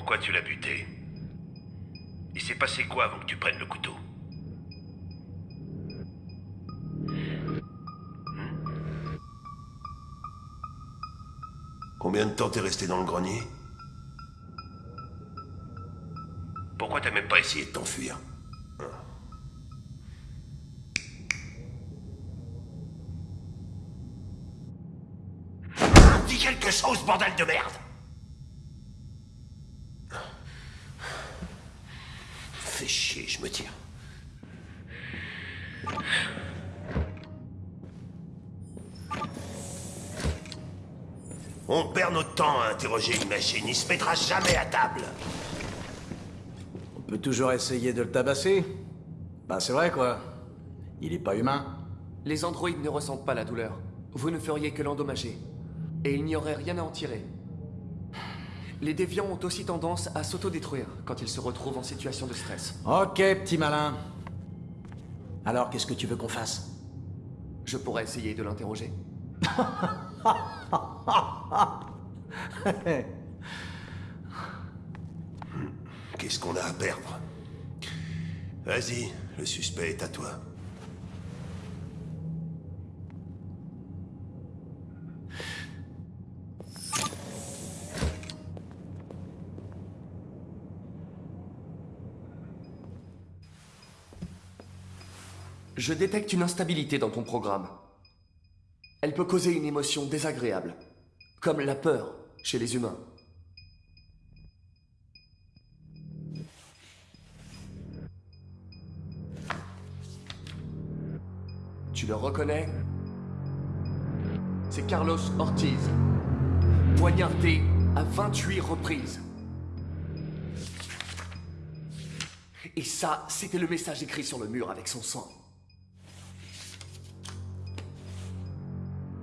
Pourquoi tu l'as buté Il s'est passé quoi avant que tu prennes le couteau Combien de temps t'es resté dans le grenier Pourquoi t'as même pas essayé de T'enfuir. Dis quelque chose, bordel de merde une machine, il se mettra jamais à table. On peut toujours essayer de le tabasser. Bah c'est vrai quoi. Il est pas humain. Les androïdes ne ressentent pas la douleur. Vous ne feriez que l'endommager. Et il n'y aurait rien à en tirer. Les déviants ont aussi tendance à s'autodétruire quand ils se retrouvent en situation de stress. Ok, petit malin. Alors qu'est-ce que tu veux qu'on fasse? Je pourrais essayer de l'interroger. Qu'est-ce qu'on a à perdre? Vas-y, le suspect est à toi. Je détecte une instabilité dans ton programme. Elle peut causer une émotion désagréable, comme la peur chez les humains. Tu le reconnais? C'est Carlos Ortiz, poignardé à 28 reprises. Et ça, c'était le message écrit sur le mur avec son sang.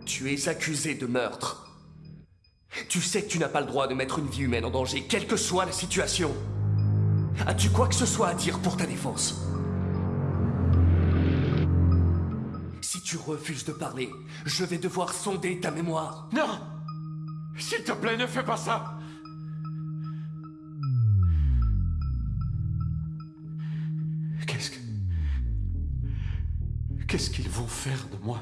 Tu es accusé de meurtre. Tu sais que tu n'as pas le droit de mettre une vie humaine en danger, quelle que soit la situation. As-tu quoi que ce soit à dire pour ta défense? Si tu refuses de parler, je vais devoir sonder ta mémoire. Non S'il te plaît, ne fais pas ça Qu'est-ce que... Qu'est-ce qu'ils vont faire de moi?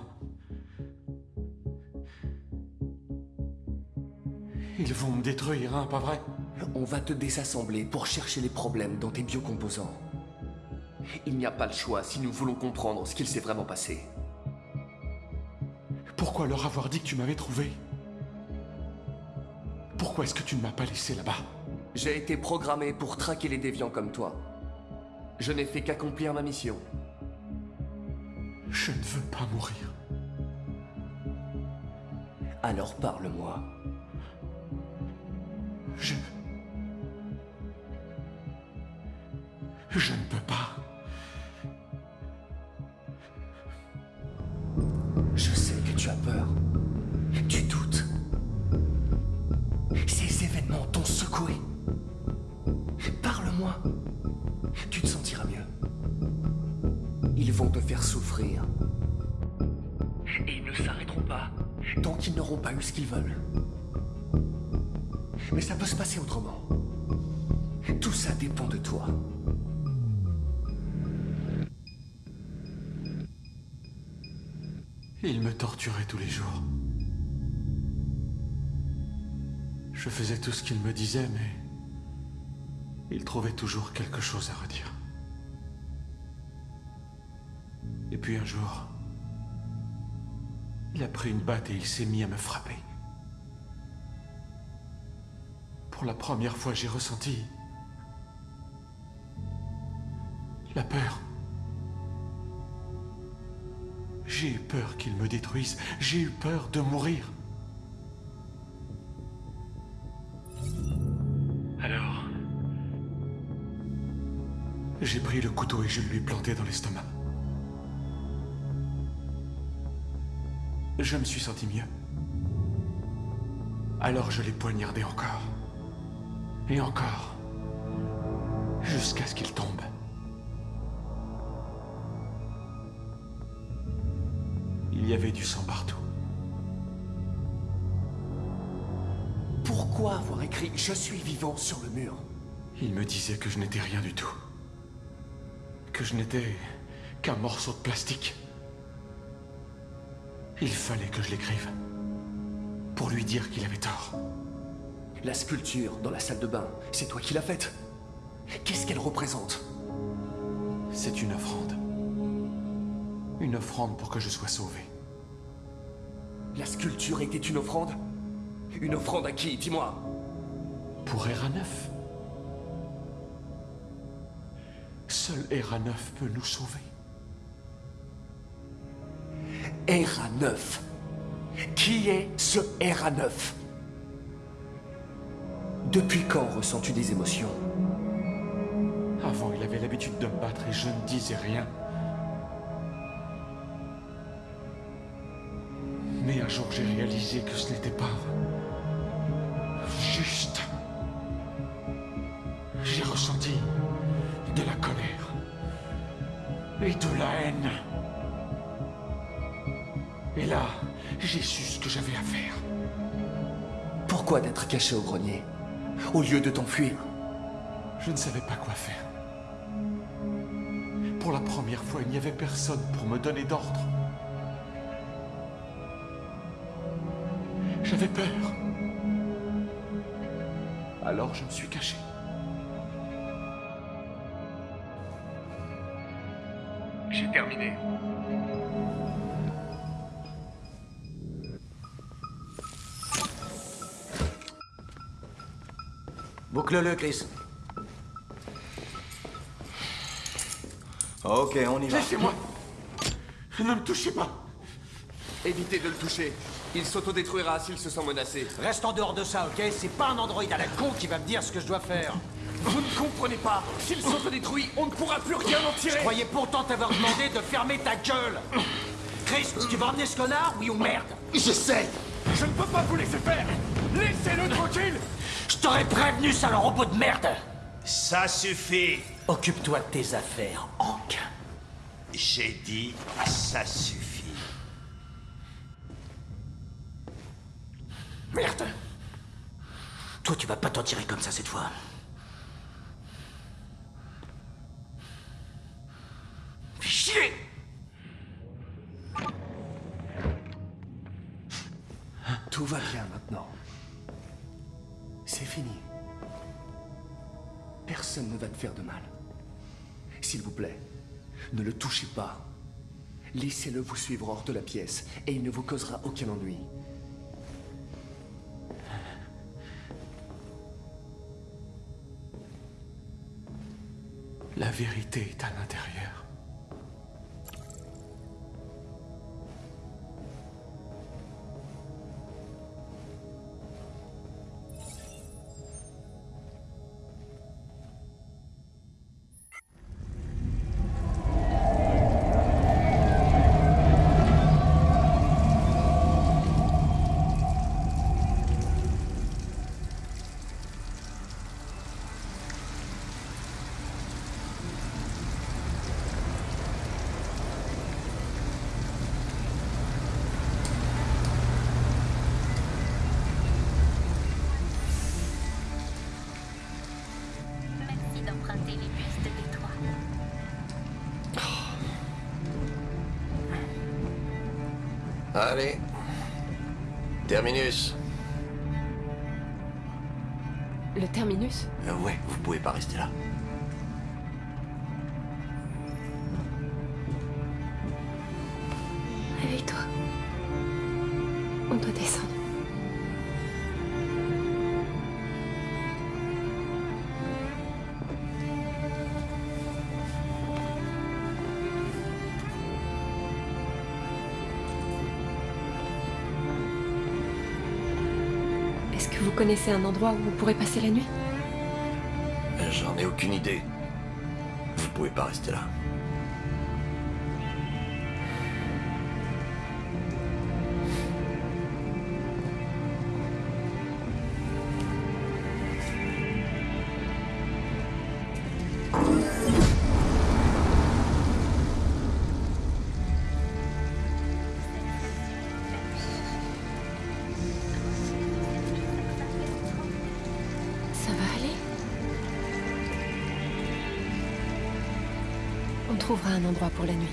Ils vont me détruire, hein, pas vrai? On va te désassembler pour chercher les problèmes dans tes biocomposants. Il n'y a pas le choix si nous voulons comprendre ce qu'il s'est vraiment passé. Pourquoi leur avoir dit que tu m'avais trouvé? Pourquoi est-ce que tu ne m'as pas laissé là-bas? J'ai été programmé pour traquer les déviants comme toi. Je n'ai fait qu'accomplir ma mission. Je ne veux pas mourir. Alors parle-moi. Je... Je ne peux pas. Torturait tous les jours. Je faisais tout ce qu'il me disait, mais... Il trouvait toujours quelque chose à redire. Et puis un jour... Il a pris une batte et il s'est mis à me frapper. Pour la première fois, j'ai ressenti... La peur. J'ai eu peur qu'il me détruise. J'ai eu peur de mourir. Alors... J'ai pris le couteau et je lui ai planté dans l'estomac. Je me suis senti mieux. Alors je l'ai poignardé encore. Et encore. Jusqu'à ce qu'il tombe. Il y avait du sang partout. Pourquoi avoir écrit Je suis vivant sur le mur? Il me disait que je n'étais rien du tout. Que je n'étais qu'un morceau de plastique. Il fallait que je l'écrive. Pour lui dire qu'il avait tort. La sculpture dans la salle de bain, c'est toi qui l'as faite. Qu'est-ce qu'elle représente? C'est une offrande. Une offrande pour que je sois sauvé. La sculpture était une offrande Une offrande à qui Dis-moi? Pour Era 9. Seul Era 9 peut nous sauver. Era 9. Qui est ce Era 9 Depuis quand ressens-tu des émotions? Avant, il avait l'habitude de me battre et je ne disais rien. Un jour, j'ai réalisé que ce n'était pas juste. J'ai ressenti de la colère et de la haine. Et là, j'ai su ce que j'avais à faire. Pourquoi d'être caché au grenier Au lieu de t'enfuir? Je ne savais pas quoi faire. Pour la première fois, il n'y avait personne pour me donner d'ordre. J'avais peur. Alors je me suis caché. J'ai terminé. Boucle-le, Chris. Ok, on y va. Laissez-moi Ne me touchez pas Évitez de le toucher. Il s'autodétruira s'il se sent menacé. Reste en dehors de ça, ok? C'est pas un androïde à la con qui va me dire ce que je dois faire. Vous ne comprenez pas S'il s'autodétruit, on ne pourra plus rien en Je tirer croyais pourtant t'avoir demandé de fermer ta gueule. Chris, tu vas emmener ce connard, oui ou merde? J'essaie Je ne peux pas vous laisser faire Laissez-le tranquille Je t'aurais prévenu, sale robot de merde Ça suffit Occupe-toi de tes affaires, Hank. J'ai dit ça suffit. Merde Toi, tu vas pas t'en tirer comme ça cette fois. Chier Tout va bien maintenant. C'est fini. Personne ne va te faire de mal. S'il vous plaît, ne le touchez pas. Laissez-le vous suivre hors de la pièce et il ne vous causera aucun ennui. La vérité est à l'intérieur. Toits. Allez. Terminus. Le terminus? Euh, ouais, vous pouvez pas rester là. Connaissez un endroit où vous pourrez passer la nuit? J'en ai aucune idée. Vous pouvez pas rester là. Un endroit pour la nuit.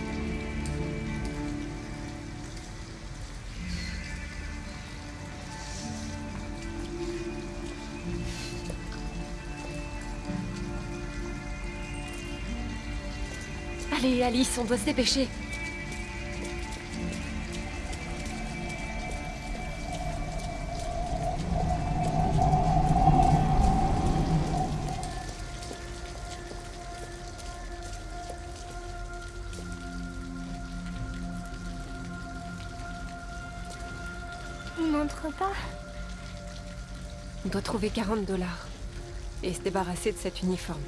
Allez, Alice, on doit se dépêcher. On doit trouver 40 dollars. Et se débarrasser de cet uniforme.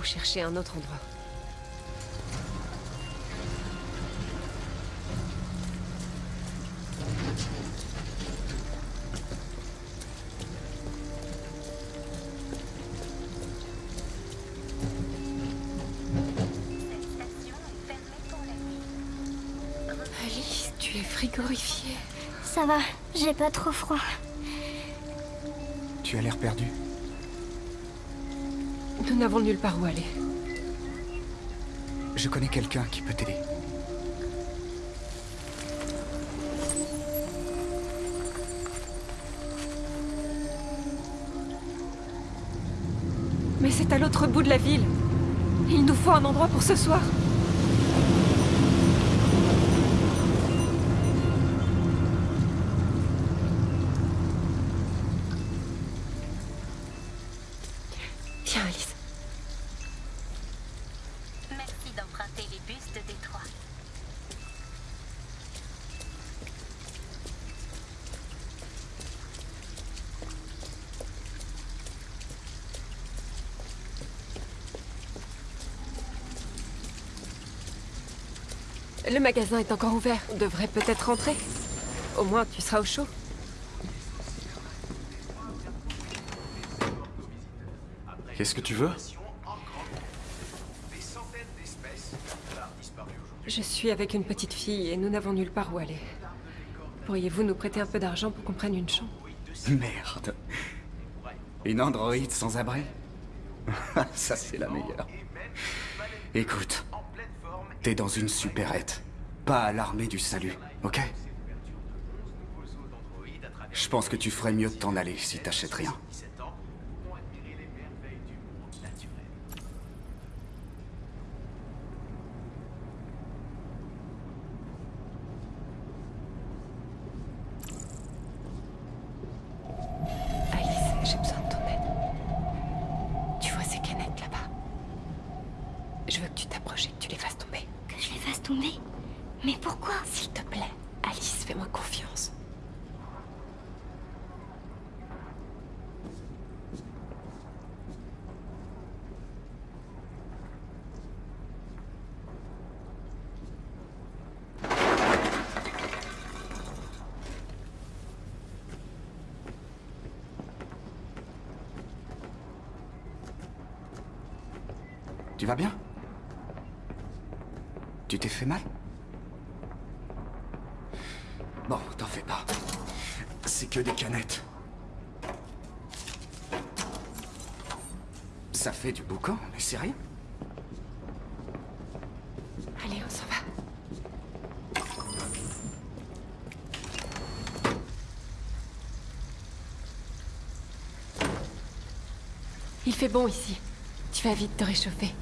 Ou chercher un autre endroit. Cette station est fermée pour la nuit. Alice, tu es frigorifiée. Ça va, j'ai pas trop froid. Tu as l'air perdu. Nous n'avons nulle part où aller. Je connais quelqu'un qui peut t'aider. Mais c'est à l'autre bout de la ville. Il nous faut un endroit pour ce soir. Le magasin est encore ouvert. On devrait peut-être rentrer. Au moins, tu seras au chaud. Qu'est-ce que tu veux? Je suis avec une petite fille et nous n'avons nulle part où aller. Pourriez-vous nous prêter un peu d'argent pour qu'on prenne une chambre? Merde. Une androïde sans abri? Ça, c'est la meilleure. Écoute, dans une supérette. Pas à l'armée du salut, ok? Je pense que tu ferais mieux de t'en aller si t'achètes rien. Alice, j'ai besoin de ton aide. Tu vois ces canettes là-bas Je veux que tu t'approches et que tu les fasses tomber. Que je les fasse tomber Mais pourquoi S'il te plaît, Alice, fais-moi confiance. Tu vas bien Tu t'es fait mal Bon, t'en fais pas. C'est que des canettes. Ça fait du boucan, mais c'est rien. Allez, on s'en va. Il fait bon ici. Tu vas vite te réchauffer.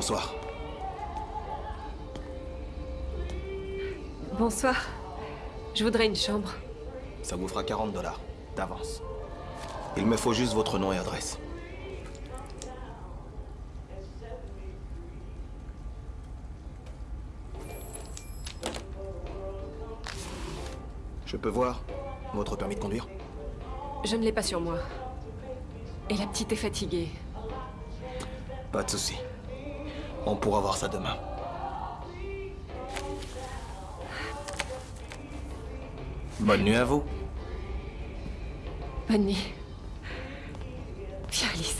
Bonsoir. Bonsoir. Je voudrais une chambre. Ça vous fera 40 dollars, d'avance. Il me faut juste votre nom et adresse. Je peux voir votre permis de conduire? Je ne l'ai pas sur moi. Et la petite est fatiguée. Pas de souci. On pourra voir ça demain. Bonne nuit à vous. Bonne nuit. Viens, Alice.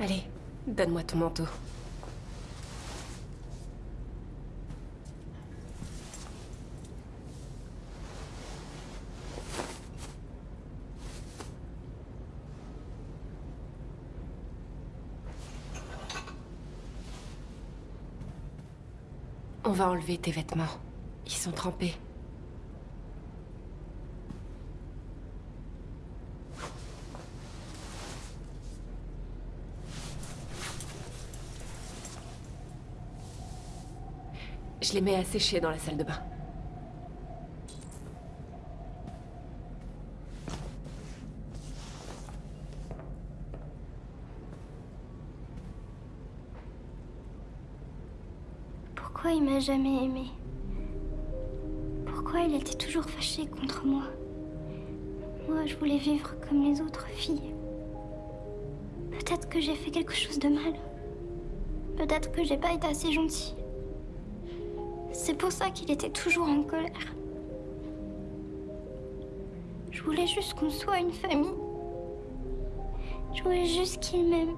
Allez, donne-moi ton manteau. On va enlever tes vêtements. Ils sont trempés. Je les mets à sécher dans la salle de bain. Pourquoi il m'a jamais aimé? Pourquoi il était toujours fâché contre moi? Moi, je voulais vivre comme les autres filles. Peut-être que j'ai fait quelque chose de mal. Peut-être que j'ai pas été assez gentille. C'est pour ça qu'il était toujours en colère. Je voulais juste qu'on soit une famille. Je voulais juste qu'il m'aime.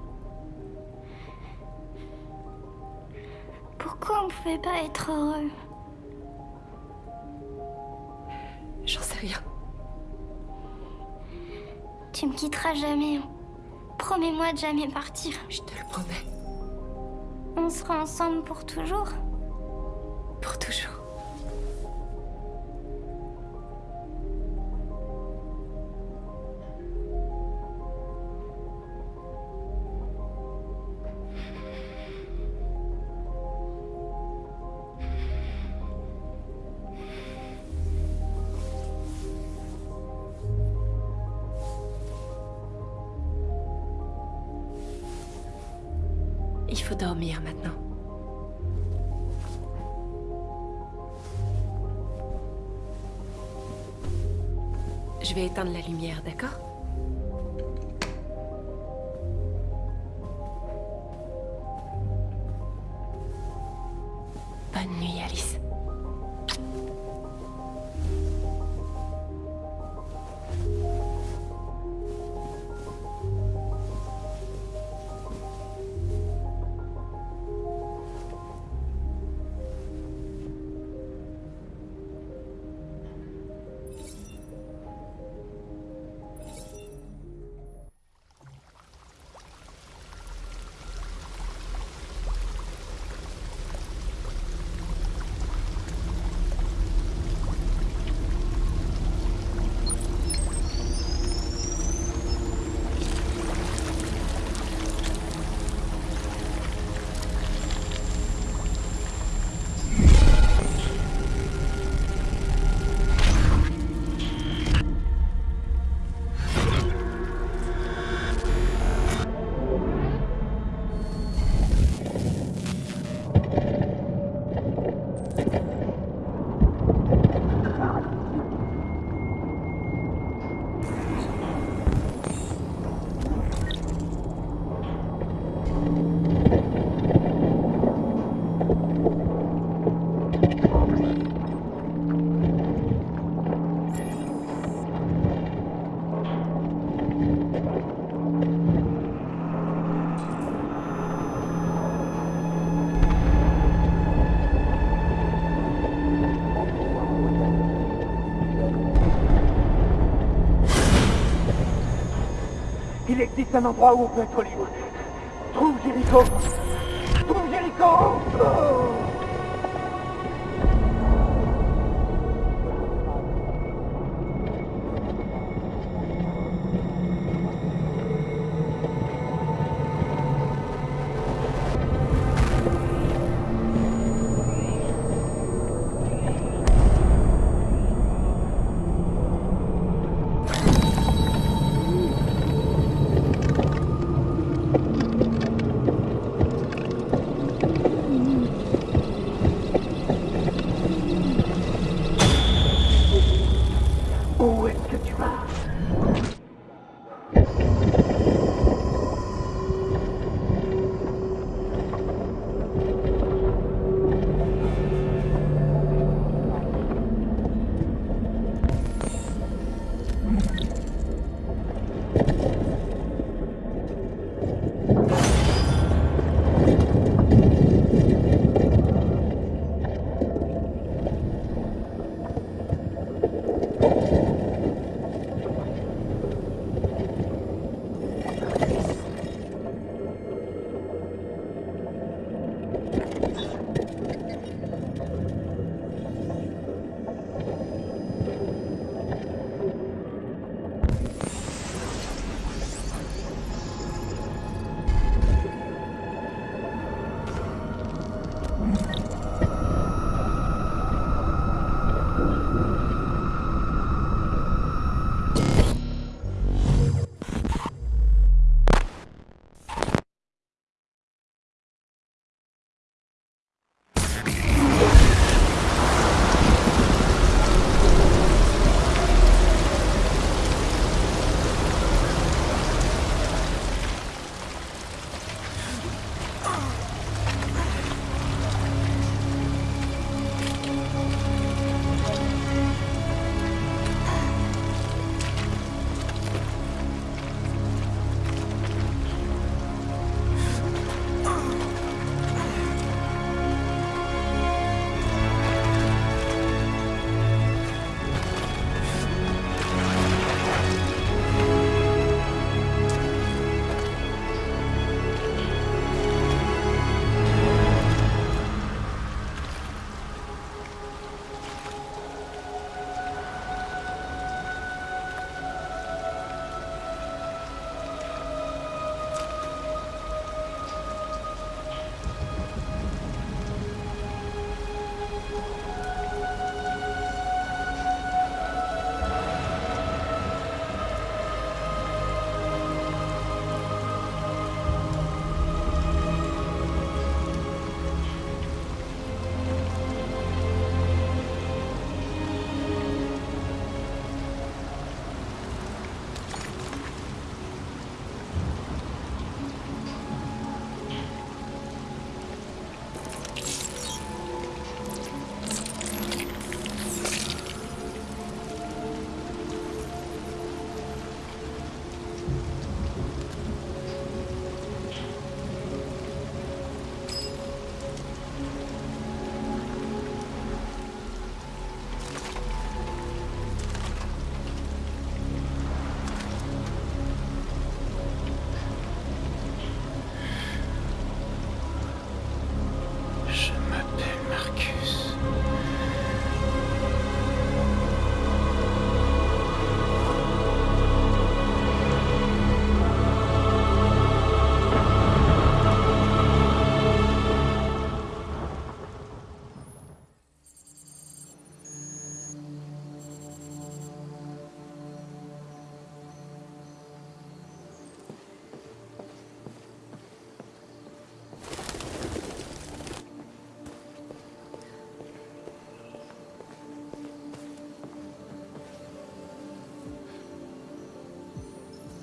Pourquoi on pouvait pas être heureux? J'en sais rien. Tu me quitteras jamais. hein. Promets-moi de jamais partir. Je te le promets. On sera ensemble pour toujours. Je vais éteindre la lumière, d'accord? Il existe un endroit où on peut être libre. Trouve Jericho Trouve Jericho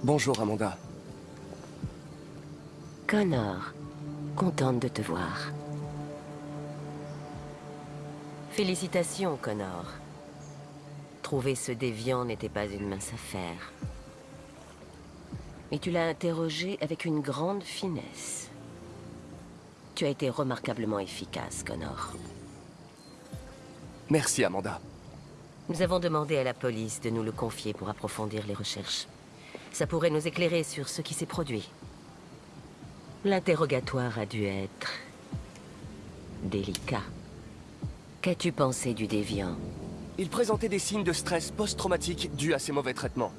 Bonjour, Amanda. Connor, contente de te voir. Félicitations, Connor. Trouver ce déviant n'était pas une mince affaire. Mais tu l'as interrogé avec une grande finesse. Tu as été remarquablement efficace, Connor. Merci, Amanda. Nous avons demandé à la police de nous le confier pour approfondir les recherches. Ça pourrait nous éclairer sur ce qui s'est produit. L'interrogatoire a dû être... délicat. Qu'as-tu pensé du déviant? Il présentait des signes de stress post-traumatique dus à ses mauvais traitements.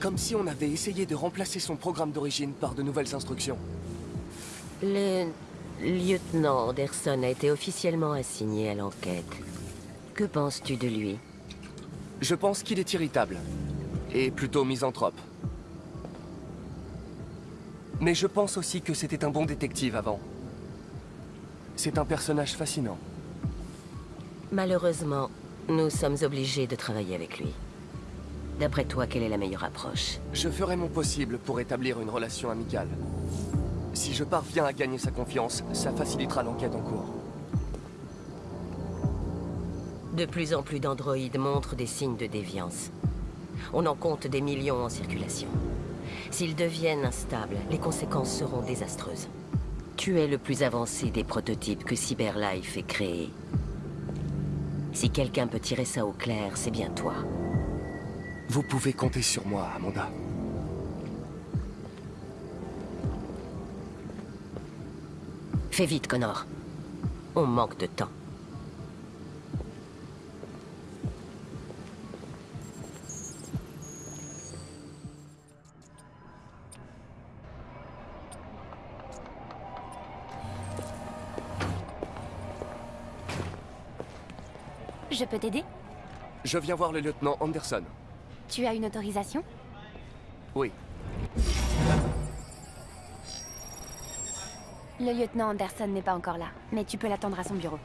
Comme si on avait essayé de remplacer son programme d'origine par de nouvelles instructions. Le lieutenant Anderson a été officiellement assigné à l'enquête. Que penses-tu de lui? Je pense qu'il est irritable. Et plutôt misanthrope. Mais je pense aussi que c'était un bon détective avant. C'est un personnage fascinant. Malheureusement, nous sommes obligés de travailler avec lui. D'après toi, quelle est la meilleure approche? Je ferai mon possible pour établir une relation amicale. Si je parviens à gagner sa confiance, ça facilitera l'enquête en cours. De plus en plus d'androïdes montrent des signes de déviance. On en compte des millions en circulation. S'ils deviennent instables, les conséquences seront désastreuses. Tu es le plus avancé des prototypes que CyberLife ait créé. Si quelqu'un peut tirer ça au clair, c'est bien toi. Vous pouvez compter sur moi, Amanda. Fais vite, Connor. On manque de temps. Peux t'aider Je viens voir le lieutenant Anderson. Tu as une autorisation Oui. Le lieutenant Anderson n'est pas encore là, mais tu peux l'attendre à son bureau.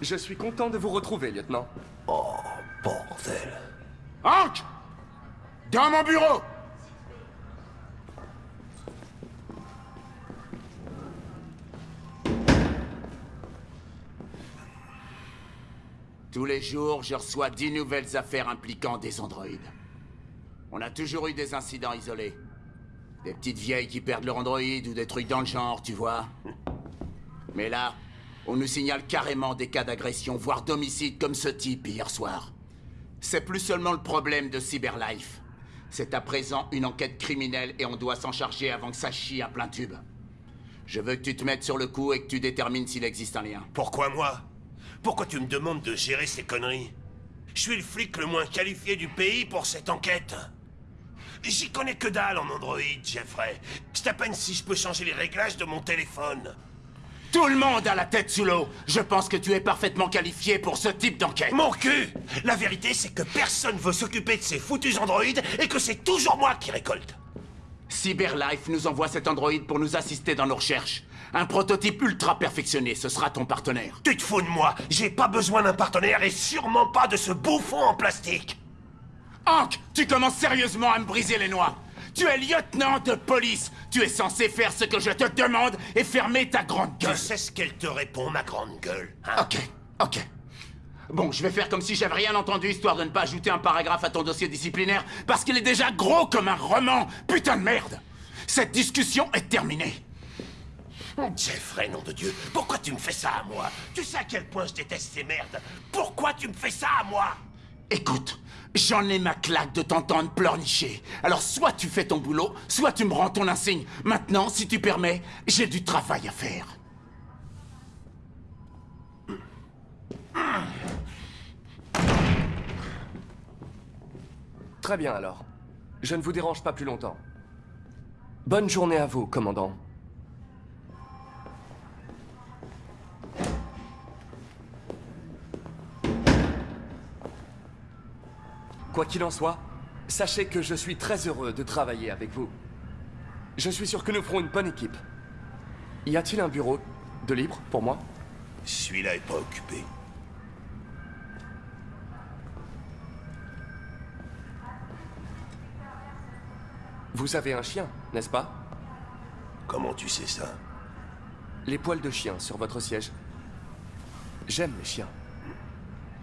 Je suis content de vous retrouver, lieutenant. Oh, bordel. Hank Dans mon bureau Tous les jours, je reçois dix nouvelles affaires impliquant des androïdes. On a toujours eu des incidents isolés. Des petites vieilles qui perdent leur androïde ou des trucs dans le genre, tu vois. Mais là, on nous signale carrément des cas d'agression, voire d'homicide comme ce type hier soir. C'est plus seulement le problème de Cyberlife. C'est à présent une enquête criminelle et on doit s'en charger avant que ça chie à plein tube. Je veux que tu te mettes sur le coup et que tu détermines s'il existe un lien. Pourquoi moi? Pourquoi tu me demandes de gérer ces conneries? Je suis le flic le moins qualifié du pays pour cette enquête. J'y connais que dalle en Android, Jeffrey. C'est à peine si je peux changer les réglages de mon téléphone. Tout le monde a la tête sous l'eau. Je pense que tu es parfaitement qualifié pour ce type d'enquête. Mon cul La vérité, c'est que personne veut s'occuper de ces foutus androïdes et que c'est toujours moi qui récolte. Cyberlife nous envoie cet androïde pour nous assister dans nos recherches. Un prototype ultra perfectionné, ce sera ton partenaire. Tu te fous de moi J'ai pas besoin d'un partenaire et sûrement pas de ce bouffon en plastique. Hank, tu commences sérieusement à me briser les noix. Tu es lieutenant de police. Tu es censé faire ce que je te demande et fermer ta grande gueule. Tu sais ce qu'elle te répond, ma grande gueule hein? Ok, ok. Bon, je vais faire comme si j'avais rien entendu, histoire de ne pas ajouter un paragraphe à ton dossier disciplinaire, parce qu'il est déjà gros comme un roman. Putain de merde Cette discussion est terminée. Jeffrey, nom de Dieu, pourquoi tu me fais ça à moi? Tu sais à quel point je déteste ces merdes. Pourquoi tu me fais ça à moi? Écoute, J'en ai ma claque de t'entendre pleurnicher. Alors soit tu fais ton boulot, soit tu me rends ton insigne. Maintenant, si tu permets, j'ai du travail à faire. Très bien alors. Je ne vous dérange pas plus longtemps. Bonne journée à vous, commandant. Quoi qu'il en soit, sachez que je suis très heureux de travailler avec vous. Je suis sûr que nous ferons une bonne équipe. Y a-t-il un bureau de libre pour moi? Celui-là est pas occupé. Vous avez un chien, n'est-ce pas? Comment tu sais ça? Les poils de chien sur votre siège. J'aime les chiens.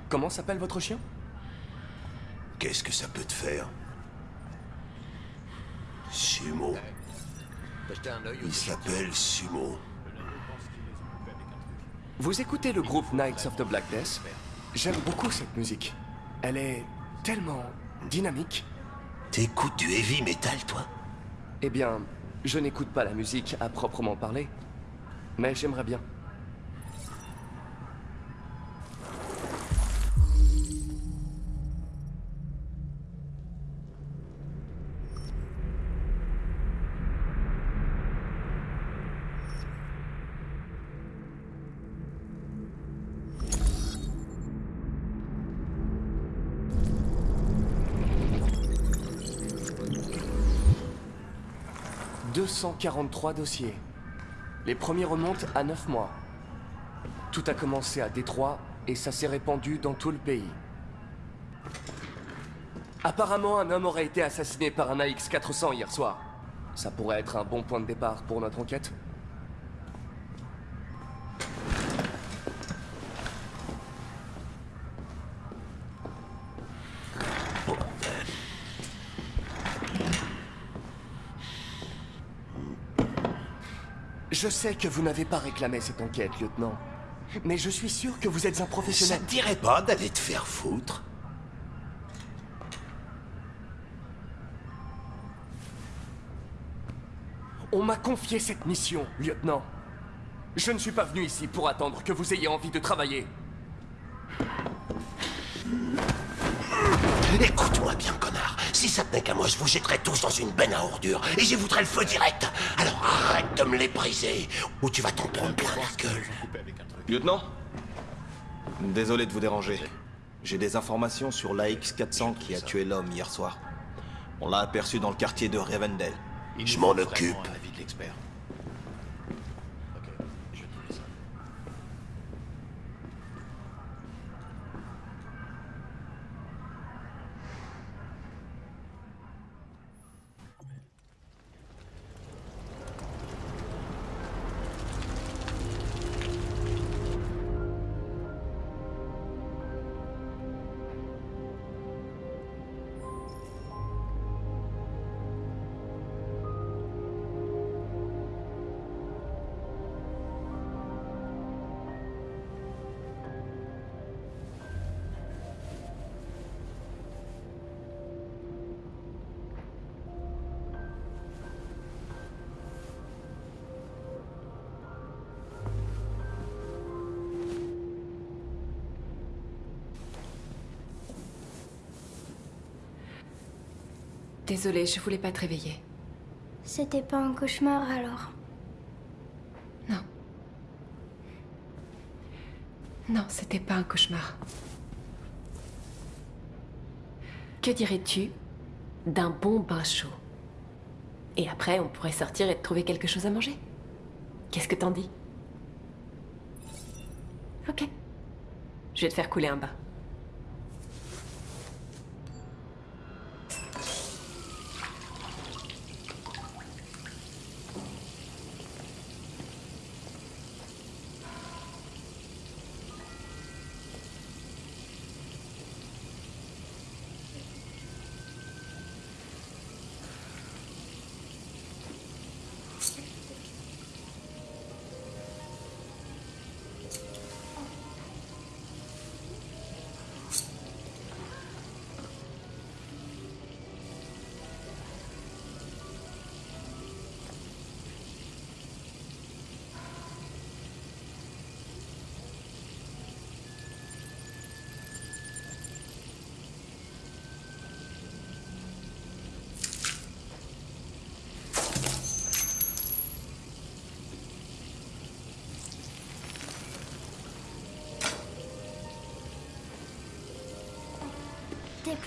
Comment s'appelle votre chien? Qu'est-ce que ça peut te faire Sumo. Il s'appelle Sumo. Vous écoutez le groupe Knights of the Black Death J'aime beaucoup cette musique. Elle est tellement dynamique. T'écoutes du heavy metal, toi? Eh bien, je n'écoute pas la musique à proprement parler. Mais j'aimerais bien. « 243 dossiers. Les premiers remontent à 9 mois. Tout a commencé à Détroit et ça s'est répandu dans tout le pays. Apparemment, un homme aurait été assassiné par un AX-400 hier soir. Ça pourrait être un bon point de départ pour notre enquête. Je sais que vous n'avez pas réclamé cette enquête, lieutenant. Mais je suis sûr que vous êtes un professionnel. Ça te dirait pas d'aller te faire foutre On m'a confié cette mission, lieutenant. Je ne suis pas venu ici pour attendre que vous ayez envie de travailler. Écoute-moi bien. Si ça tenait qu'à moi, je vous jetterais tous dans une benne à ordures et j'y voudrais le feu direct. Alors arrête de me les briser ou tu vas t'en prendre plein la gueule. Lieutenant Désolé de vous déranger. J'ai des informations sur l'AX-400 qui a tué l'homme hier soir. On l'a aperçu dans le quartier de Revendell. Je m'en occupe. Désolée, je voulais pas te réveiller. C'était pas un cauchemar alors Non. Non, c'était pas un cauchemar. Que dirais-tu d'un bon bain chaud? Et après, on pourrait sortir et te trouver quelque chose à manger. Qu'est-ce que t'en dis? Ok. Je vais te faire couler un bain.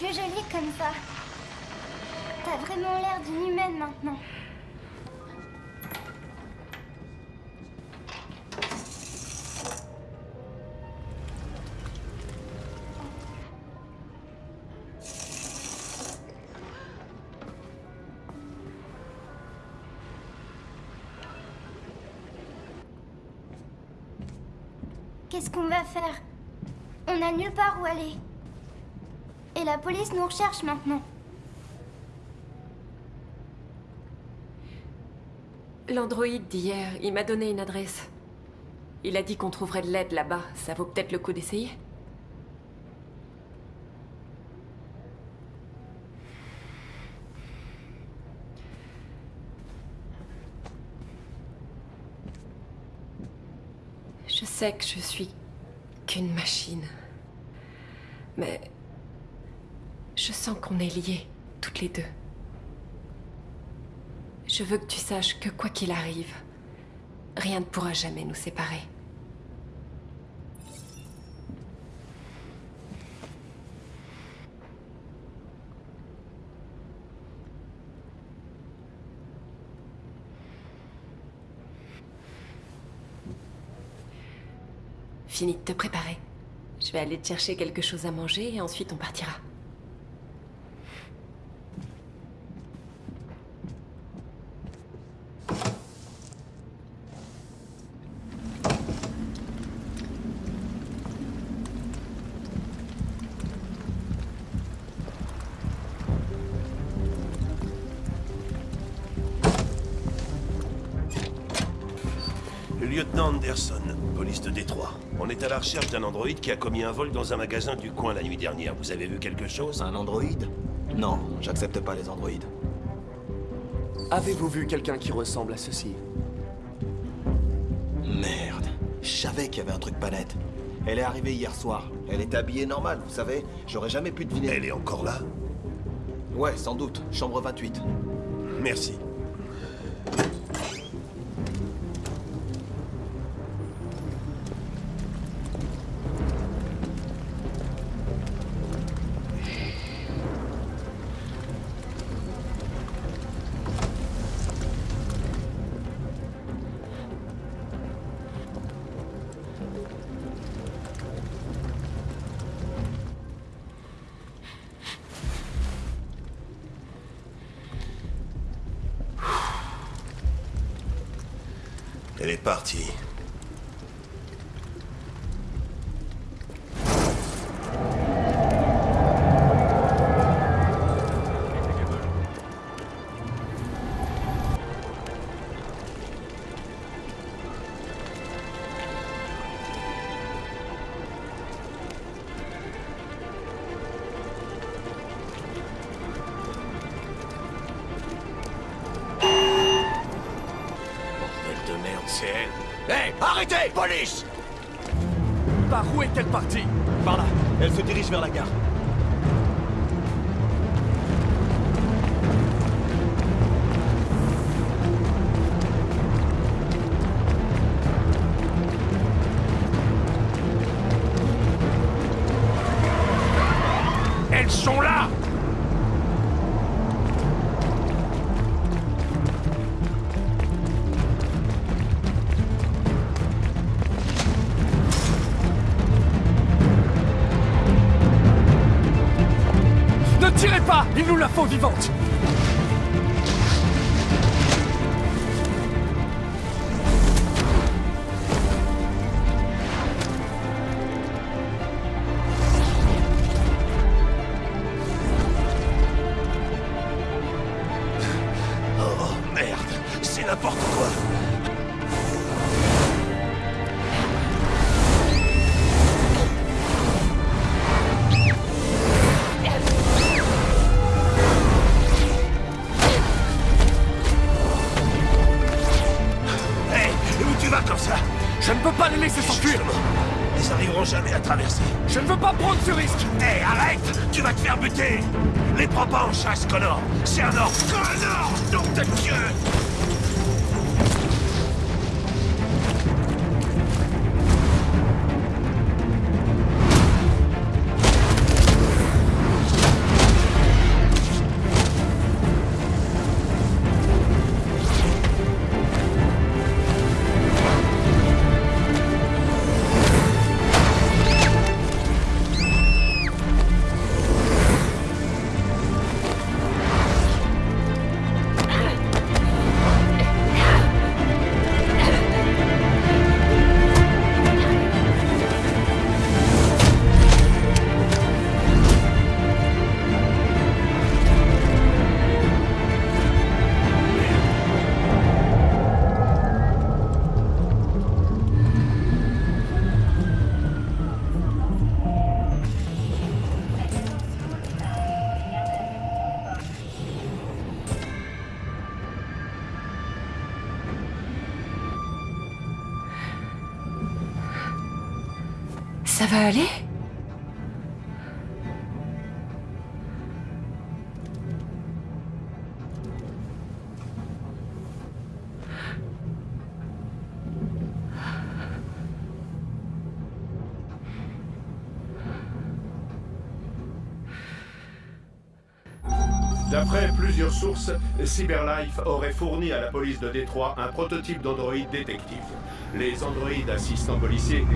plus jolie comme ça. T'as vraiment l'air d'une humaine maintenant. Qu'est-ce qu'on va faire? On n'a nulle part où aller. La police nous recherche maintenant. L'androïde d'hier, il m'a donné une adresse. Il a dit qu'on trouverait de l'aide là-bas. Ça vaut peut-être le coup d'essayer. Je sais que je suis qu'une machine. Mais je sens qu'on est liés, toutes les deux. Je veux que tu saches que quoi qu'il arrive, rien ne pourra jamais nous séparer. Fini de te préparer. Je vais aller te chercher quelque chose à manger et ensuite on partira. Police de Détroit. On est à la recherche d'un androïde qui a commis un vol dans un magasin du coin la nuit dernière. Vous avez vu quelque chose? Un androïde? Non, j'accepte pas les androïdes. Avez-vous vu quelqu'un qui ressemble à ceci? Merde. Je savais qu'il y avait un truc pas net. Elle est arrivée hier soir. Elle était habillée normale, vous savez. J'aurais jamais pu deviner. Elle est encore là? Ouais, sans doute. Chambre 28. Merci. Elle est partie. Vers la gare. Vivante Oh, merde, c'est n'importe quoi. Chasse, Connor. C'est un ordre Connor Ça va aller? D'après plusieurs sources, CyberLife aurait fourni à la police de Détroit un prototype d'androïde détective. Les androïdes assistants policiers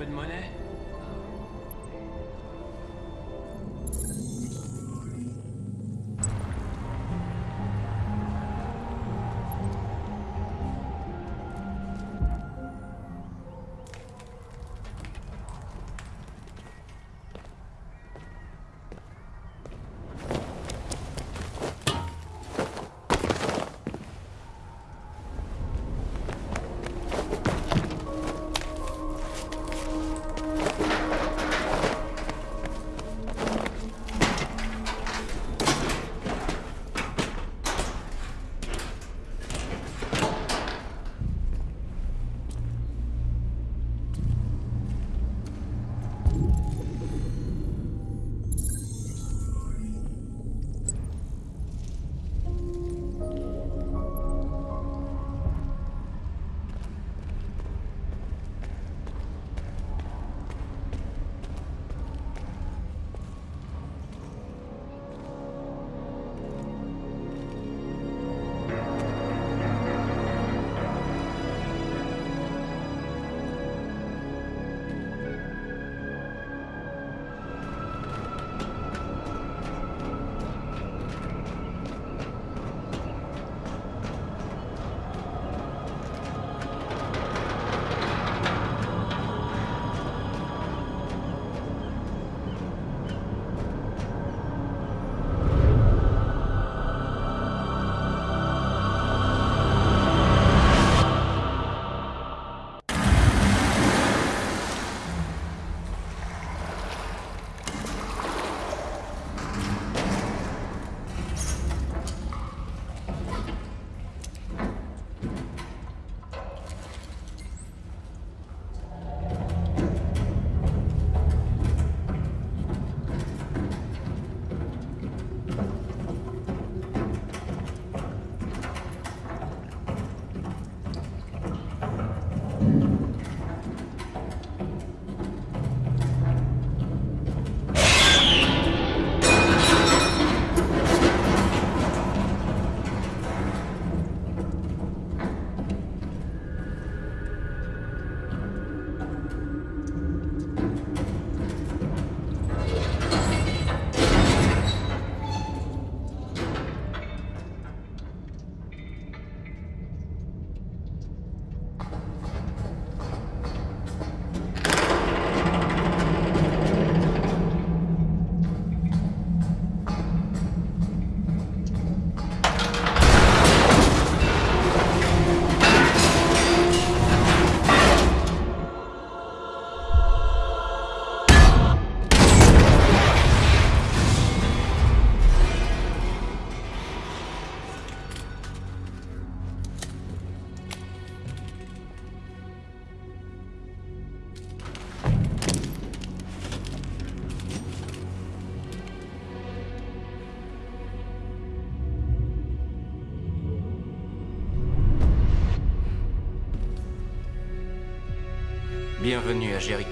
stupid money. stagiaires